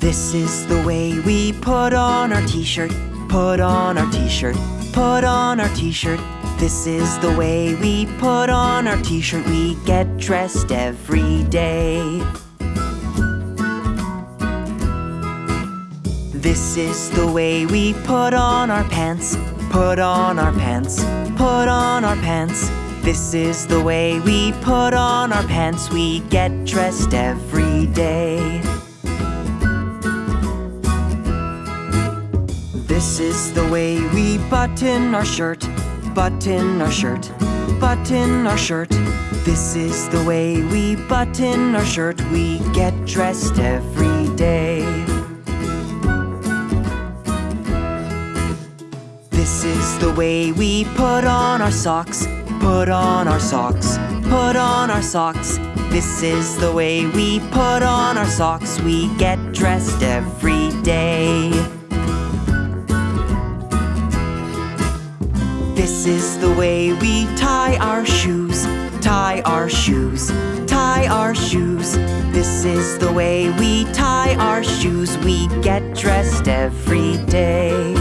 This is the way we put on our t-shirt, put on our t-shirt, put on our t-shirt. This is the way we put on our t-shirt. We get dressed every day. This is the way we put on our pants, put on our pants, put on our pants. This is the way we put on our pants. We get dressed every day. This is the way we button our shirt, button our shirt, button our shirt. This is the way we button our shirt. We get dressed every day. This is the way we put on our socks, put on our socks, put on our socks. This is the way we put on our socks. We get dressed every day. This is the way we tie our shoes, tie our shoes, tie our shoes. This is the way we tie our shoes. We get dressed every day.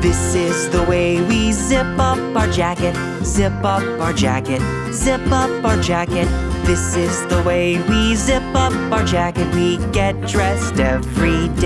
This is the way we zip up our jacket, zip up our jacket, zip up our jacket. This is the way we zip up our jacket. We get dressed every day.